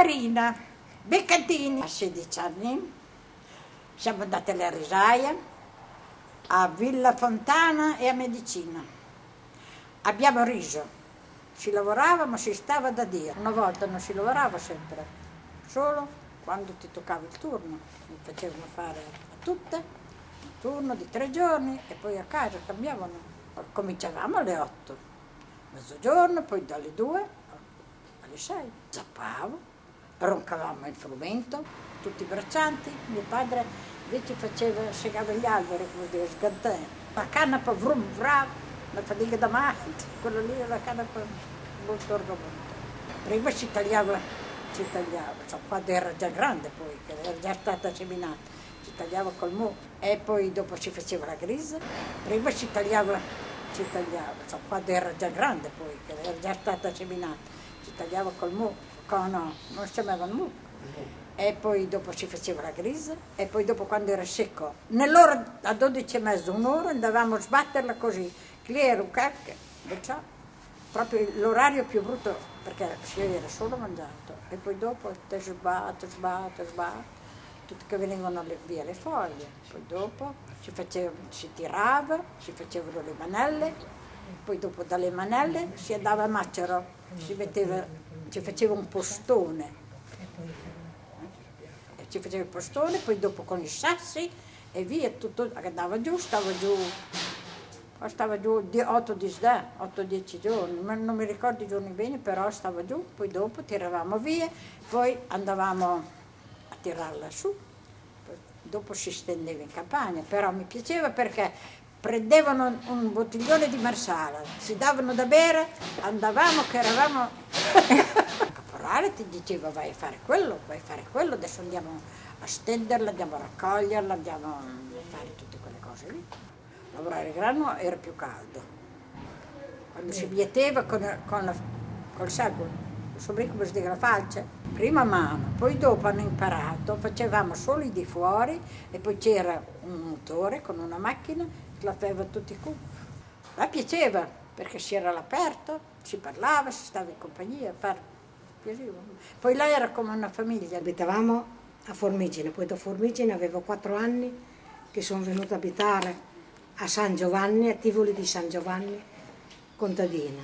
Marina Beccatini. A 16 anni siamo andate alle risaie a Villa Fontana e a Medicina. Abbiamo riso, si lavorava ma si stava da Dio. Una volta non si lavorava sempre, solo quando ti toccava il turno. Mi facevano fare a tutte un turno di tre giorni e poi a casa cambiavano. Cominciavamo alle 8, mezzogiorno, poi dalle 2 alle 6. Zappavo, roncavamo il frumento, tutti braccianti. Mio padre invece faceva, segava gli alberi, come dire, sgantè. La canapa vrum vram, la fatica da matti, quello lì è la canapa molto argomento. Prima si tagliava, si tagliava, so, quando era già grande poi, che era già stata seminata, si tagliava col mu e poi dopo si faceva la grisa. Prima si tagliava, si tagliava, so, quando era già grande poi, che era già stata seminata, si tagliava col mu, no, non si chiamavano mu. E poi dopo si faceva la grisa e poi dopo quando era secco, nell'ora a 12 e mezzo, un'ora andavamo a sbatterla così, che era un cacchio, proprio l'orario più brutto perché si era solo mangiato. E poi dopo te sbatte, sbatte, sbatte, tutte che venivano via le foglie, poi dopo si, faceva, si tirava, si facevano le manelle, poi dopo dalle manelle si andava a macero, si, metteva, si faceva un postone. Ci faceva il postone, poi dopo con i sassi e via, tutto andava giù, stava giù, stava giù 8-10 giorni, non mi ricordo i giorni bene, però stava giù, poi dopo tiravamo via, poi andavamo a tirarla su, dopo si stendeva in campagna, però mi piaceva perché prendevano un bottiglione di marsala, si davano da bere, andavamo che eravamo caporale ti diceva vai a fare quello, vai a fare quello, adesso andiamo a stenderla, andiamo a raccoglierla, andiamo a fare tutte quelle cose lì. Lavorare il grano era più caldo. Quando si mieteva con, con la, col il sobrico come si dice la falce, prima mano, poi dopo hanno imparato, facevamo solo i di fuori e poi c'era un motore con una macchina che la faceva tutti i cubi. La piaceva perché si era all'aperto, si parlava, si stava in compagnia, a fare poi lei era come una famiglia. Abitavamo a Formigine, poi da Formigine avevo quattro anni che sono venuta a abitare a San Giovanni, a Tivoli di San Giovanni, contadina.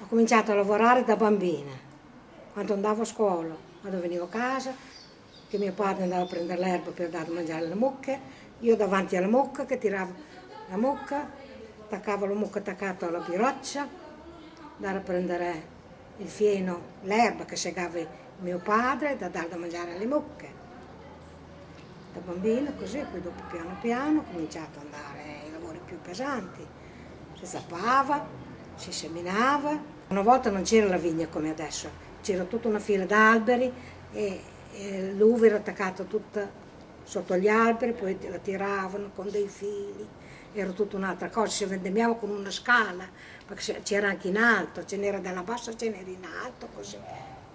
Ho cominciato a lavorare da bambina, quando andavo a scuola, quando venivo a casa, che mio padre andava a prendere l'erba per dare da mangiare alle mucche, io davanti alla mucca che tiravo la mucca, attaccavo la mucca attaccata alla biroccia, andare a prendere il fieno, l'erba che segava mio padre, da dare da mangiare alle mucche. Da bambino così, poi dopo piano piano ho cominciato ad andare ai lavori più pesanti. Si zappava, si seminava. Una volta non c'era la vigna come adesso, c'era tutta una fila d'alberi e, l'uva era attaccata tutta sotto gli alberi, poi la tiravano con dei fili era tutta un'altra cosa, si vendemmiava con una scala, perché c'era anche in alto, ce n'era dalla bassa, ce n'era in alto, così.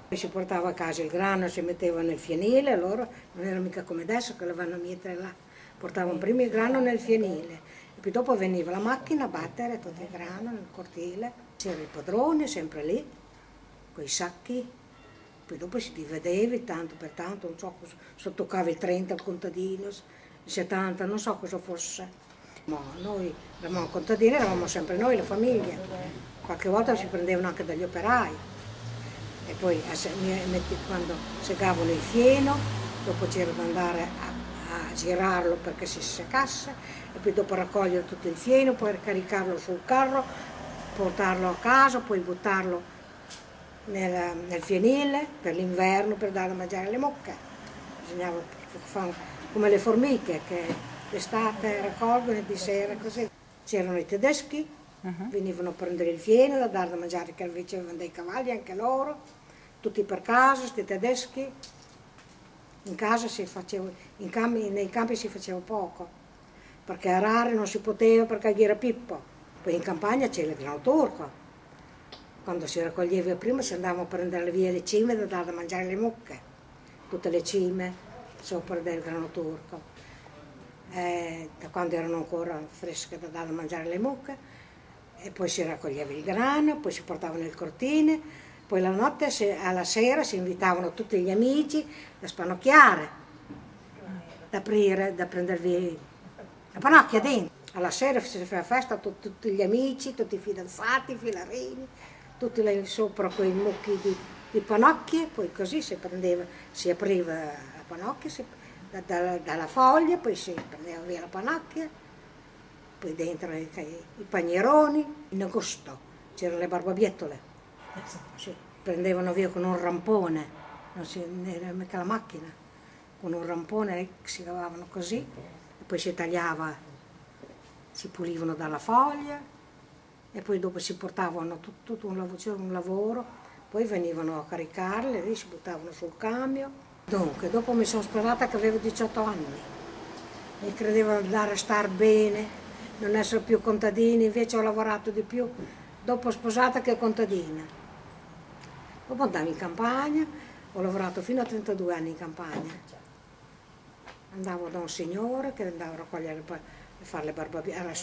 Poi si portava a casa il grano, si metteva nel fienile, loro non era mica come adesso che lo vanno a mettere là, portavano prima il grano nel fienile, poi dopo veniva la macchina a battere tutto il grano nel cortile, c'era il padrone sempre lì, con i sacchi, poi dopo si dividevi tanto per tanto, non so, se toccava il 30 al contadino, il 70, non so cosa fosse. Noi eravamo contadini, eravamo sempre noi, la famiglia. Qualche volta si prendevano anche dagli operai. E poi quando segavano il fieno, dopo c'era da andare a, a, girarlo perché si seccasse, e poi dopo raccogliere tutto il fieno, poi caricarlo sul carro, portarlo a casa, poi buttarlo nel, nel fienile per l'inverno per dare da mangiare alle mucche. Bisognava fare come le formiche che d'estate raccolgono e di sera così. C'erano i tedeschi, uh -huh. venivano a prendere il fieno, da dare da mangiare che invece avevano dei cavalli anche loro, tutti per casa, questi tedeschi. In casa si faceva, campi, nei campi si faceva poco, perché arare non si poteva perché era Pippo. Poi in campagna c'era il grano turco. Quando si raccoglieva prima si andavano a prendere via le cime da dare da mangiare le mucche, tutte le cime sopra del grano turco. Eh, da quando erano ancora fresche da dare da mangiare le mucche, e poi si raccoglieva il grano, poi si portava nel cortile, Poi la notte, alla sera, si invitavano tutti gli amici da spanocchiare, da aprire, da prendervi la panocchia dentro. Alla sera si faceva festa con tutti gli amici, tutti i fidanzati, i filarini, tutti là sopra quei mucchi di, di panocchie, poi così si prendeva, si apriva la panocchia si, da, da, dalla foglia, poi si prendeva via la panocchia, poi dentro i, i panieroni, in agosto c'erano le barbabiettole, si prendevano via con un rampone, non si, era mica la macchina, con un rampone si lavavano così, poi si tagliava si pulivano dalla foglia e poi dopo si portavano tutto, tutto un, lavoro, un lavoro, poi venivano a caricarle, lì si buttavano sul cambio. Dunque, dopo mi sono sperata che avevo 18 anni, mi credevo andare a star bene, non essere più contadina, invece ho lavorato di più dopo sposata che contadina. Dopo andavo in campagna, ho lavorato fino a 32 anni in campagna. Andavo da un signore che andava a raccogliere fare le barbabiette,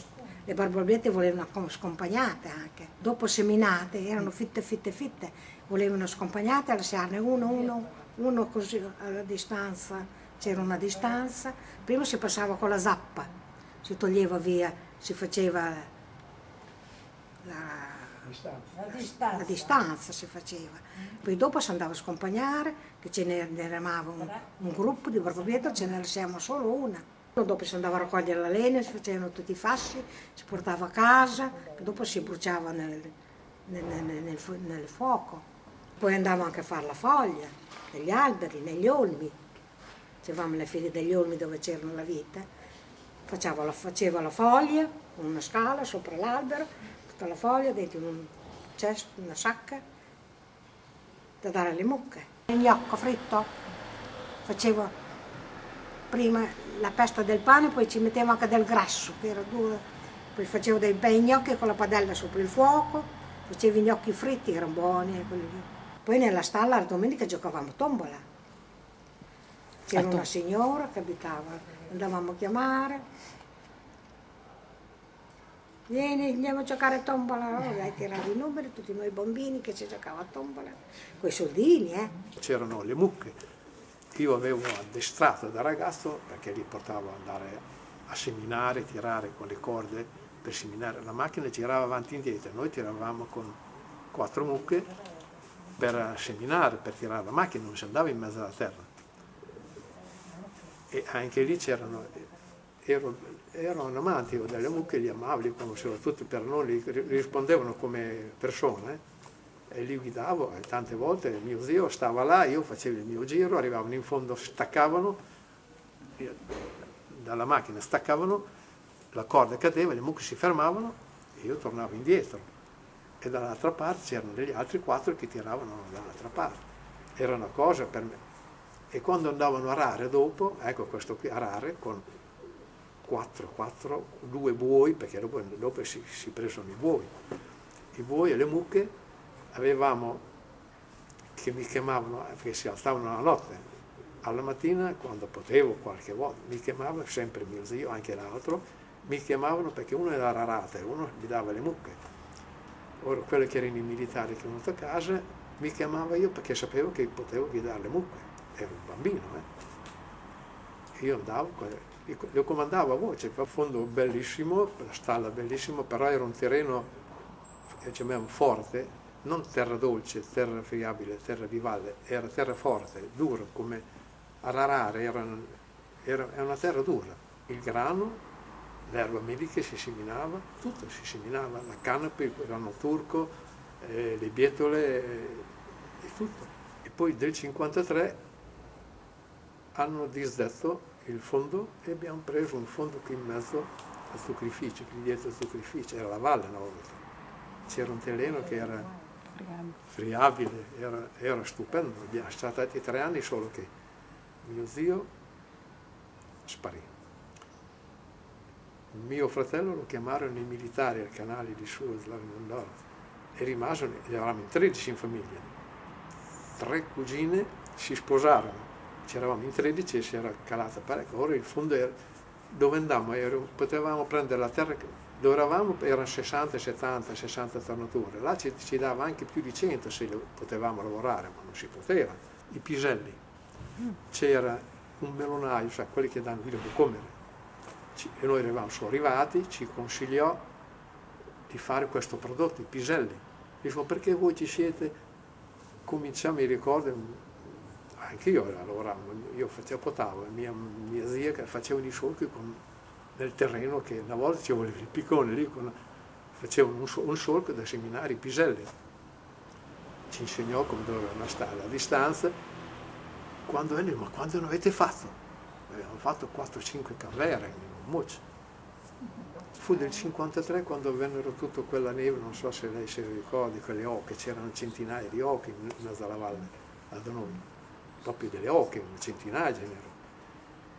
le barbabiette volevano scompagnate anche, dopo seminate erano fitte fitte fitte, volevano scompagnate, lasciarne uno, uno, uno così alla distanza, c'era una distanza, prima si passava con la zappa, si toglieva via, si faceva la, la, distanza. la distanza. si faceva, poi dopo si andava a scompagnare, che ce ne eravamo un, un gruppo di barbabiette, ce ne lasciamo solo una. Dopo si andava a raccogliere la legna, si facevano tutti i fasci, si portava a casa, dopo si bruciava nel, nel, nel, nel fuoco. Poi andavamo anche a fare la foglia, negli alberi, negli olmi. Facevamo le file degli olmi dove c'erano la vite. Faceva la, faceva la foglia, una scala sopra l'albero, tutta la foglia dentro un cesto, una sacca, da dare alle mucche. Il gnocco fritto, facevo prima la pesta del pane, poi ci mettevo anche del grasso, che era duro. Poi facevo dei bei gnocchi con la padella sopra il fuoco, facevo i gnocchi fritti, erano buoni. Poi nella stalla la domenica giocavamo tombola. C'era una signora che abitava, andavamo a chiamare. Vieni, andiamo a giocare a tombola, oh, dai, tiravi i numeri, tutti noi bambini che ci giocavano a tombola, con i soldini, eh. C'erano le mucche, io avevo addestrato da ragazzo perché li portavo ad andare a seminare, tirare con le corde per seminare. La macchina girava avanti e indietro, noi tiravamo con quattro mucche per seminare, per tirare la macchina, non si andava in mezzo alla terra. E anche lì c'erano, ero, ero un amante delle mucche, li amavo, li conoscevo tutti, per noi rispondevano come persone e li guidavo e tante volte mio zio stava là, io facevo il mio giro, arrivavano in fondo, staccavano, dalla macchina staccavano, la corda cadeva, le mucche si fermavano e io tornavo indietro e dall'altra parte c'erano degli altri quattro che tiravano dall'altra parte. Era una cosa per me. E quando andavano a rare dopo, ecco questo qui, a rare con quattro, quattro, due buoi, perché dopo, dopo si, si presero i buoi, i buoi e le mucche avevamo, che mi chiamavano, perché si alzavano la notte, alla mattina quando potevo qualche volta, mi chiamava sempre mio zio, anche l'altro, mi chiamavano perché uno era rarata e uno mi dava le mucche. Ora quelli che erano i militari che venuto a casa mi chiamava io perché sapevo che potevo guidare le mucche, ero un bambino. Eh. Io andavo, lo comandavo a voce, un fondo bellissimo, la stalla bellissima, però era un terreno, diciamo, forte, non terra dolce, terra friabile, terra di valle, era terra forte, dura come ararare, era, era, era una terra dura. Il grano, l'erba medica si seminava, tutto si seminava, la canapa, il grano turco, eh, le bietole eh, e tutto. E poi del 53 hanno disdetto il fondo e abbiamo preso un fondo qui in mezzo al zuccherificio, qui dietro al zuccherificio, era la valle una volta. C'era un terreno che era friabile, era, era stupendo. Abbiamo stati tre anni solo che mio zio sparì. Mio fratello lo chiamarono i militari al canale di Suez, e rimasero, eravamo in 13 in famiglia. Tre cugine si sposarono, c'eravamo in 13 e si era calata parecchio. Ora il fondo era, dove andavamo, potevamo prendere la terra dove eravamo erano 60, 70, 60 tornature, là ci, ci dava anche più di 100 se potevamo lavorare, ma non si poteva. I piselli, c'era un melonaio, cioè quelli che danno vino di comere, e noi eravamo solo arrivati, ci consigliò di fare questo prodotto, i piselli. Dicevo, perché voi ci siete? Cominciamo, mi ricordo, anche io lavoravo, io facevo potavo, mia, mia zia che faceva i solchi con nel terreno che una volta ci voleva il piccone lì, con, facevano un, un solco da seminari piselli. Ci insegnò come dovevano stare a distanza. Quando venne, ma quando non avete fatto? Avevamo fatto 4-5 carriere in Muccia. Fu del 53 quando vennero tutta quella neve, non so se lei si ricordi, quelle oche, c'erano centinaia di oche in mezzo alla valle, da noi, proprio delle oche, un centinaia genero.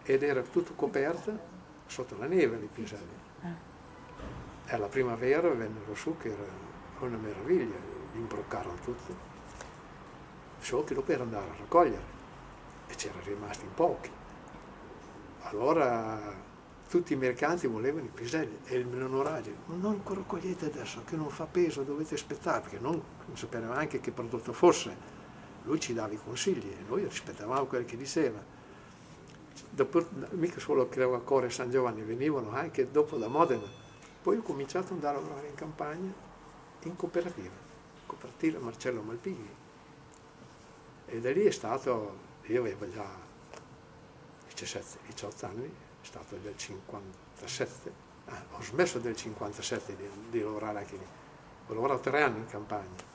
Ed era tutto coperto sotto la neve li piselli. E alla primavera vennero su che era una meraviglia, li imbroccarono tutti. Solo che era andare a raccogliere e c'erano rimasti in pochi. Allora tutti i mercanti volevano i piselli e il menoraggio, non raccogliete adesso che non fa peso, dovete aspettare, perché non, non sapevamo neanche che prodotto fosse. Lui ci dava i consigli e noi rispettavamo quello che diceva dopo, mica solo credo a Core San Giovanni, venivano anche dopo da Modena. Poi ho cominciato ad andare a lavorare in campagna in cooperativa, cooperativa Marcello Malpighi. E da lì è stato, io avevo già 17, 18 anni, è stato del 57, ah, ho smesso del 57 di, di lavorare anche lì, ho lavorato tre anni in campagna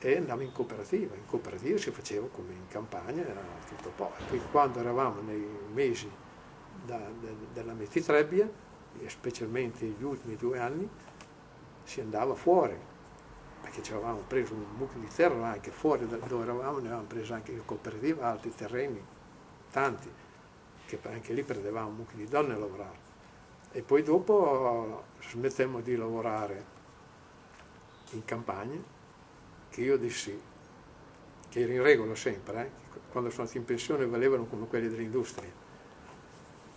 e andavo in cooperativa, in cooperativa si faceva come in campagna, era tutto po'. E poi quando eravamo nei mesi da, da, della mettitrebbia, specialmente gli ultimi due anni, si andava fuori, perché ci avevamo preso un mucchio di terra anche fuori da dove eravamo, ne avevamo preso anche in cooperativa altri terreni, tanti, che anche lì prendevamo un mucchio di donne a lavorare. E poi dopo smettemmo di lavorare in campagna che io dissi che era in regola sempre, eh? quando sono andato in pensione valevano come quelli dell'industria.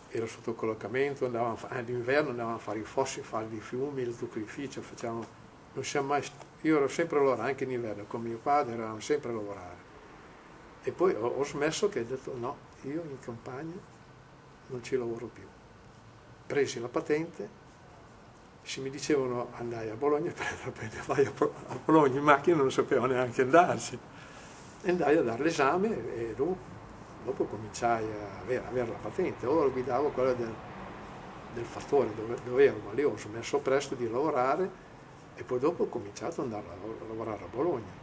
Era sotto collocamento, all'inverno andavamo a fare i fossi, a fare i fiumi, il zuccherificio, facciamo, non siamo mai, io ero sempre a lavorare, anche in inverno, con mio padre eravamo sempre a lavorare. E poi ho, ho smesso che ho detto no, io in campagna non ci lavoro più. Presi la patente se mi dicevano andai a Bologna, vai a Bologna in macchina non sapevo neanche andarci. Andai a dare l'esame e dopo, dopo cominciai a avere, avere, la patente. Ora guidavo quella del, del fattore dove, dove ero, ma lì ho smesso presto di lavorare e poi dopo ho cominciato ad andare a lavorare a Bologna.